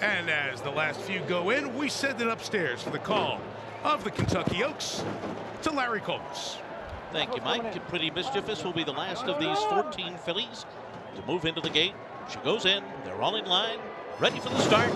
And as the last few go in, we send it upstairs for the call of the Kentucky Oaks to Larry Collins. Thank you, Mike. Pretty Mischievous will be the last of these 14 fillies to move into the gate. She goes in. They're all in line, ready for the start.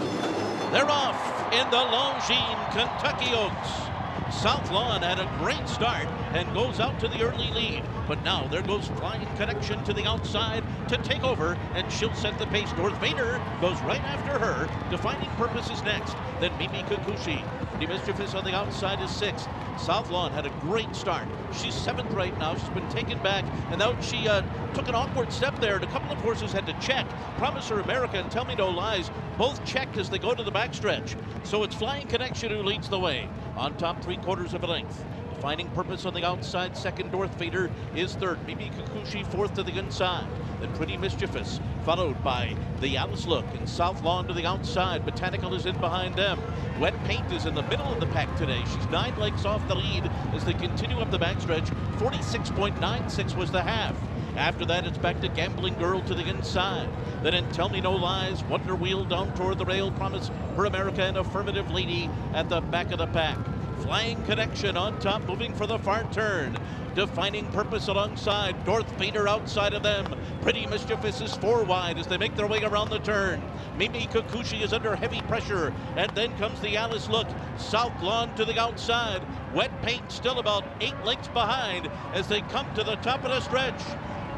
They're off in the Longines Kentucky Oaks. South Lawn had a great start and goes out to the early lead. But now there goes Flying Connection to the outside to take over, and she'll set the pace. North Vader goes right after her. Defining Purpose is next. Then Mimi Kakushi. The Mischievous on the outside is sixth. South Lawn had a great start. She's seventh right now. She's been taken back, and now she uh, took an awkward step there, and a couple of horses had to check. Promiser America and Tell Me No Lies both checked as they go to the backstretch. So it's Flying Connection who leads the way on top three quarters of a length. Finding purpose on the outside, second North Vader is third. Mimi Kakushi fourth to the inside. Then Pretty Mischievous, followed by the Alys Look and South Lawn to the outside. Botanical is in behind them. Wet Paint is in the middle of the pack today. She's nine lengths off the lead as they continue up the backstretch. 46.96 was the half. After that, it's back to Gambling Girl to the inside. Then in Tell Me No Lies, Wonder Wheel down toward the rail, Promise for America and Affirmative Lady at the back of the pack. Flying Connection on top, moving for the far turn. Defining Purpose alongside. North Vader outside of them. Pretty Mischievous is four wide as they make their way around the turn. Mimi Kakushi is under heavy pressure. And then comes the Alys Look. South Lawn to the outside. Wet Paint still about eight lengths behind as they come to the top of the stretch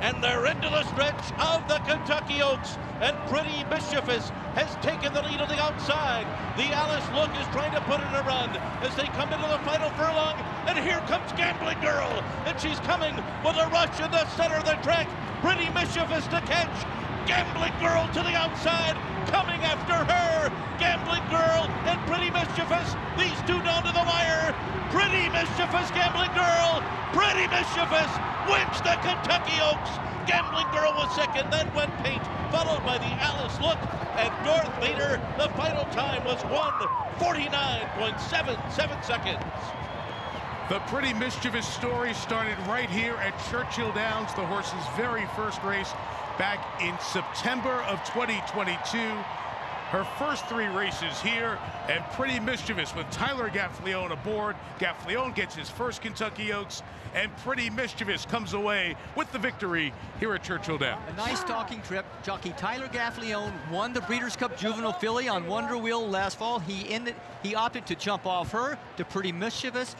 and they're into the stretch of the Kentucky Oaks. And Pretty Mischievous has taken the lead on the outside. The Alys Look is trying to put in a run as they come into the final furlong. And here comes Gambling Girl, and she's coming with a rush in the center of the track. Pretty Mischievous to catch. Gambling Girl to the outside, coming after her. Gambling Girl and Pretty Mischievous, these two down to the wire. Pretty Mischievous Gambling Girl, Pretty Mischievous wins the Kentucky Oaks. Gambling Girl was second, then Wet Paint, followed by the Alys Look and North Vader. The final time was 149.77 seconds. The pretty mischievous story started right here at Churchill Downs, the horse's very first race back in September of 2022 her first three races here and pretty mischievous with Tyler Gaffalione aboard. Gaffalione gets his first Kentucky Oaks and pretty mischievous comes away with the victory here at Churchill Downs. A nice talking trip. Jockey Tyler Gaffalione won the Breeders' Cup Juvenile Filly on Wonder Wheel last fall. He ended, he opted to jump off her to pretty mischievous.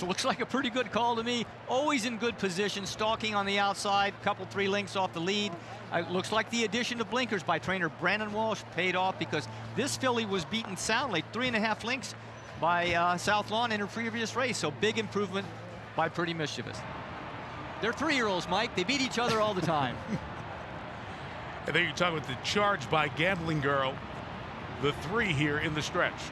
So looks like a pretty good call to me. Always in good position, stalking on the outside, couple three links off the lead. Uh, looks like the addition of blinkers by trainer Brendan Walsh paid off because this filly was beaten soundly, three and a half links by uh, South Lawn in her previous race. So big improvement by Pretty Mischievous. They're three-year-olds, Mike. They beat each other all the time. and then you talk about the charge by Gambling Girl. The three here in the stretch.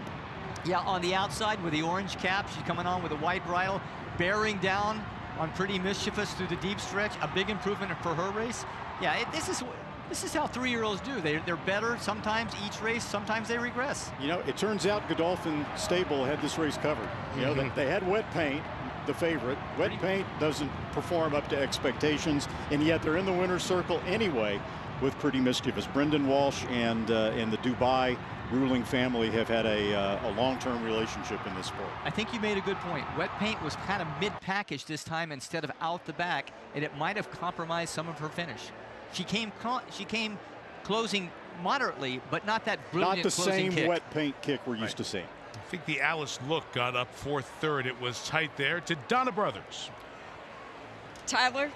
Yeah, on the outside with the orange cap. She's coming on with a white bridle, bearing down on Pretty Mischievous through the deep stretch. A big improvement for her race. Yeah, it, this is this is how three-year-olds do. They, they're better sometimes each race, sometimes they regress. You know, it turns out Godolphin Stable had this race covered. You know, they, they, had wet paint, the favorite. Wet paint doesn't perform up to expectations, and yet they're in the winner's circle anyway with Pretty Mischievous. Brendan Walsh and, uh, and the Dubai ruling family have had a, uh, a long-term relationship in this sport. I think you made a good point. Wet paint was kind of mid-package this time instead of out the back, and it might have compromised some of her finish. She came she came closing moderately, but not that brilliant Not the same kick. wet paint kick we're right. used to seeing. I think the Alys look got up fourth third. It was tight there to Donna Brothers. Tyler,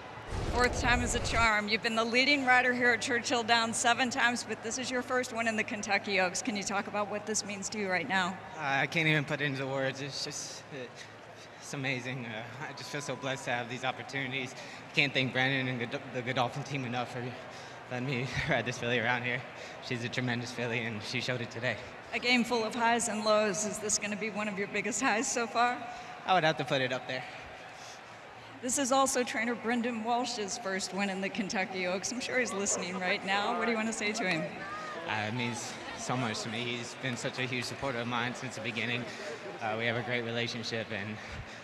Fourth time is a charm. You've been the leading rider here at Churchill Downs seven times, but this is your first one in the Kentucky Oaks. Can you talk about what this means to you right now? I can't even put it into words. It's just, it's amazing. Uh, I just feel so blessed to have these opportunities. Can't thank Brendan and the Godolphin team enough for letting me ride this filly around here. She's a tremendous filly, and she showed it today. A game full of highs and lows. Is this going to be one of your biggest highs so far? I would have to put it up there. This is also trainer Brendan Walsh's first win in the Kentucky Oaks. I'm sure he's listening right now. What do you want to say to him? Uh, it means so much to me. He's been such a huge supporter of mine since the beginning. Uh, we have a great relationship and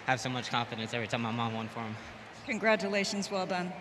have so much confidence every time my mom won for him. Congratulations, well done.